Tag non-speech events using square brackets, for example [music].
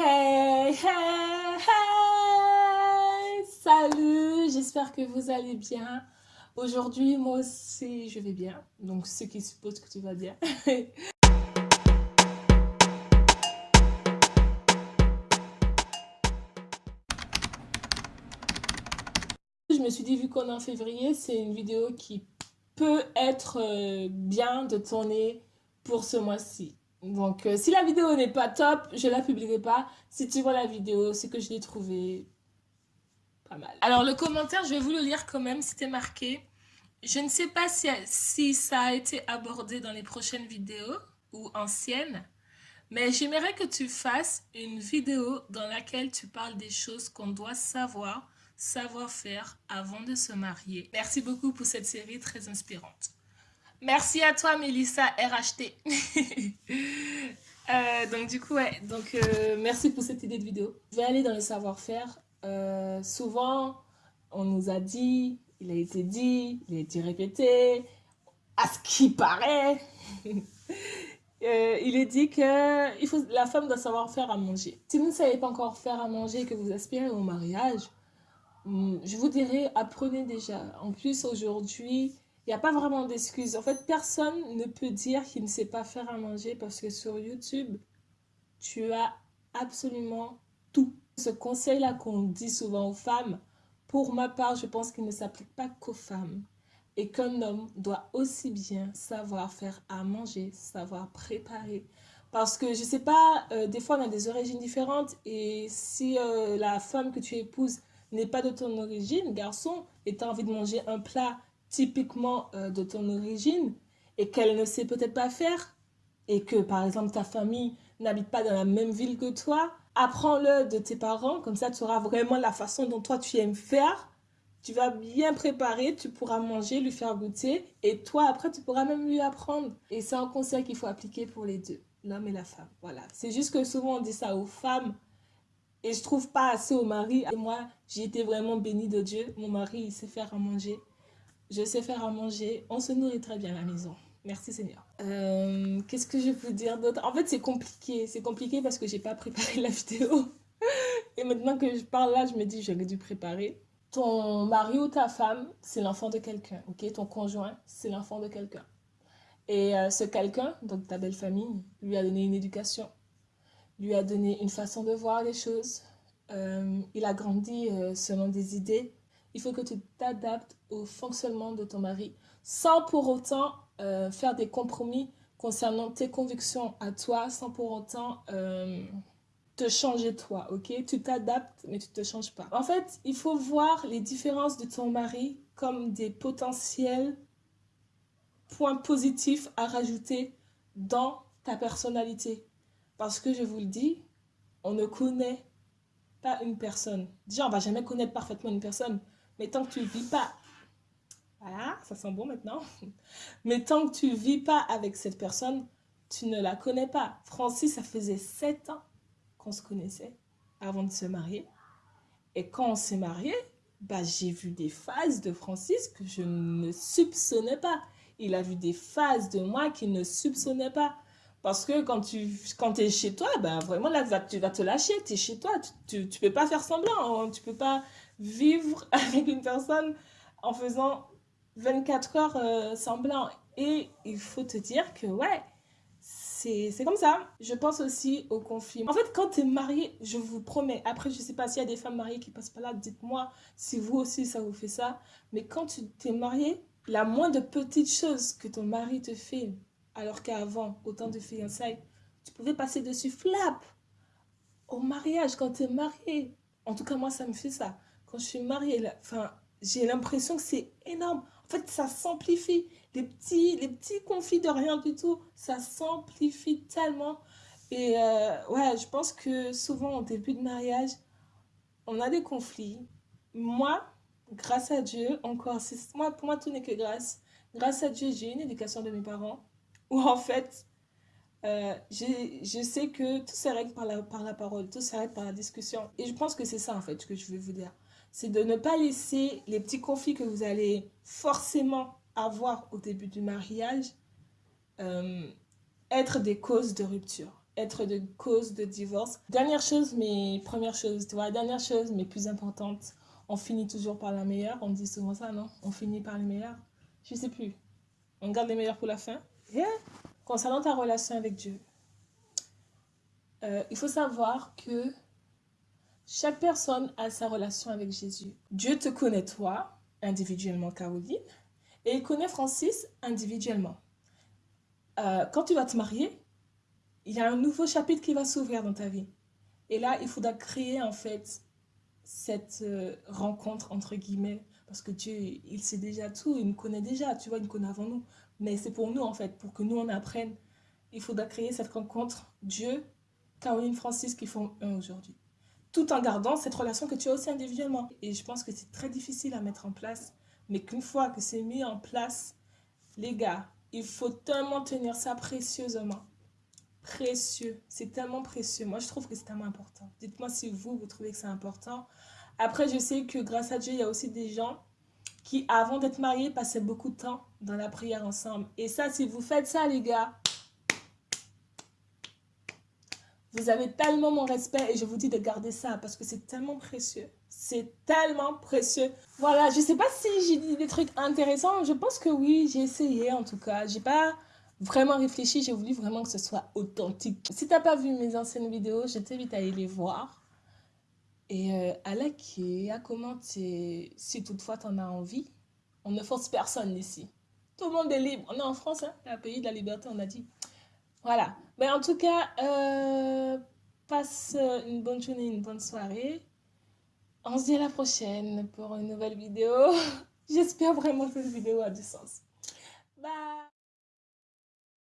Hey, hey, hey Salut, j'espère que vous allez bien. Aujourd'hui, moi aussi, je vais bien. Donc, ce qui suppose que tu vas bien. [laughs] je me suis dit, vu qu'on est en février, c'est une vidéo qui peut être euh, bien de tourner pour ce mois-ci. Donc, euh, si la vidéo n'est pas top, je la publierai pas. Si tu vois la vidéo, c'est que je l'ai trouvé pas mal. Alors, le commentaire, je vais vous le lire quand même. C'était marqué. Je ne sais pas si, si ça a été abordé dans les prochaines vidéos ou anciennes, mais j'aimerais que tu fasses une vidéo dans laquelle tu parles des choses qu'on doit savoir, savoir faire avant de se marier. Merci beaucoup pour cette série très inspirante. Merci à toi, Mélissa RHT. [laughs] euh, donc, du coup, ouais. Donc, euh, merci pour cette idée de vidéo. Je vais aller dans le savoir-faire. Euh, souvent, on nous a dit, il a été dit, il a été répété, à ce qui paraît. [laughs] Il est dit que il faut, la femme doit savoir faire à manger. Si vous ne savez pas encore faire à manger et que vous aspirez au mariage, hmm, je vous dirais, apprenez déjà. En plus, aujourd'hui, n'y a pas vraiment d'excuses. En fait, personne ne peut dire qu'il ne sait pas faire à manger parce que sur YouTube, tu as absolument tout. Ce conseil-là qu'on dit souvent aux femmes, pour ma part, je pense qu'il ne s'applique pas qu'aux femmes. Et qu'un homme doit aussi bien savoir faire à manger, savoir préparer. Parce que, je sais pas, euh, des fois on a des origines différentes et si euh, la femme que tu épouses n'est pas de ton origine, garçon, et tu as envie de manger un plat typiquement euh, de ton origine et qu'elle ne sait peut-être pas faire et que par exemple ta famille n'habite pas dans la même ville que toi, apprends-le de tes parents, comme ça tu auras vraiment la façon dont toi tu aimes faire. Tu vas bien préparer, tu pourras manger, lui faire goûter et toi après tu pourras même lui apprendre. Et c'est un conseil qu'il faut appliquer pour les deux, l'homme et la femme. Voilà, c'est juste que souvent on dit ça aux femmes et je trouve pas assez au mari. Et moi, j'ai été vraiment bénie de Dieu. Mon mari, il sait faire à manger je sais faire à manger, on se nourrit très bien à la maison. Merci Seigneur. Euh, qu'est-ce que je peux dire d'autre? En fait, c'est compliqué. C'est compliqué parce que j'ai pas préparé la vidéo. Et maintenant que je parle là, je me dis, j'aurais dû préparer. Ton mari ou ta femme, c'est l'enfant de quelqu'un, ok? Ton conjoint, c'est l'enfant de quelqu'un. Et euh, ce quelqu'un, donc ta belle famille, lui a donné une éducation, lui a donné une façon de voir les choses. Euh, il a grandi selon des idées il faut que tu t'adaptes au fonctionnement de ton mari sans pour autant euh, faire des compromis concernant tes convictions à toi, sans pour autant euh, te changer toi, ok? Tu t'adaptes, mais tu ne te changes pas. En fait, il faut voir les différences de ton mari comme des potentiels points positifs à rajouter dans ta personnalité. Parce que je vous le dis, on ne connaît pas une personne. Déjà, on va jamais connaître parfaitement une personne. Mais tant que tu ne vis pas, voilà, ça sent bon maintenant. Mais tant que tu ne vis pas avec cette personne, tu ne la connais pas. Francis, ça faisait sept ans qu'on se connaissait avant de se marier. Et quand on s'est marié, bah, j'ai vu des phases de Francis que je ne soupçonnais pas. Il a vu des phases de moi qu'il ne soupçonnait pas. Parce que quand tu quand es chez toi, bah, vraiment là, tu vas te lâcher. Tu es chez toi. Tu ne peux pas faire semblant. Hein. Tu peux pas vivre [laughs] avec une personne en faisant 24 heures euh, semblant. Et il faut te dire que, ouais, c'est comme ça. Je pense aussi au conflit. En fait, quand tu es marié, je vous promets, après, je sais pas s'il y a des femmes mariées qui passent par là, dites-moi si vous aussi ça vous fait ça. Mais quand tu t'es marié, la moindre petite chose que ton mari te fait, alors qu'avant, au temps de fiançailles, tu pouvais passer dessus flap. Au mariage, quand tu es marié, en tout cas, moi, ça me fait ça quand je suis mariée, enfin, j'ai l'impression que c'est énorme. En fait, ça s'amplifie. Les petits, les petits conflits de rien du tout, ça s'amplifie tellement. Et euh, ouais, je pense que souvent, au début de mariage, on a des conflits. Moi, grâce à Dieu, encore, moi, pour moi, tout n'est que grâce. Grâce à Dieu, j'ai une éducation de mes parents où, en fait, euh, je sais que tout s'arrête par la, par la parole, tout s'arrête par la discussion. Et je pense que c'est ça, en fait, que je veux vous dire c'est de ne pas laisser les petits conflits que vous allez forcément avoir au début du mariage euh, être des causes de rupture. être de cause de divorce. Dernière chose, mais première chose, tu vois, dernière chose, mais plus importante, on finit toujours par la meilleure. On dit souvent ça, non? On finit par les meilleurs. Je sais plus. On garde les meilleurs pour la fin. Concernant ta relation avec Dieu, euh, il faut savoir que chaque personne a sa relation avec Jésus. Dieu te connaît toi, individuellement Caroline, et il connaît Francis individuellement. Euh, quand tu vas te marier, il y a un nouveau chapitre qui va s'ouvrir dans ta vie. Et là, il faudra créer en fait cette euh, rencontre entre guillemets parce que Dieu, il sait déjà tout, il nous connaît déjà, tu vois, il nous connaît avant nous. Mais c'est pour nous en fait, pour que nous on apprenne. Il faudra créer cette rencontre Dieu, Caroline, Francis qui font un aujourd'hui. Tout en gardant cette relation que tu as aussi individuellement. Et je pense que c'est très difficile à mettre en place, mais qu'une fois que c'est mis en place, les gars, il faut tellement tenir ça précieusement. Précieux. C'est tellement précieux. Moi, je trouve que c'est tellement important. Dites-moi si vous, vous trouvez que c'est important. Après, je sais que grâce à Dieu, il y a aussi des gens qui, avant d'être mariés, passaient beaucoup de temps dans la prière ensemble. Et ça, si vous faites ça, les gars, vous avez tellement mon respect et je vous dis de garder ça parce que c'est tellement précieux. C'est tellement précieux. Voilà, je sais pas si j'ai dit des trucs intéressants. Je pense que oui, j'ai essayé en tout cas. J'ai pas vraiment réfléchi. J'ai voulu vraiment que ce soit authentique. Si t'as pas vu mes anciennes vidéos, je t'invite à aller les voir. Et euh, à liker, à commenter si toutefois tu en as envie. On ne force personne ici. Tout le monde est libre. On est en France, hein, un pays de la liberté, on a dit. Voilà. Mais en tout cas, euh, passe une bonne journée, une bonne soirée. On se dit à la prochaine pour une nouvelle vidéo. [laughs] J'espère vraiment que cette vidéo a du sens. Bye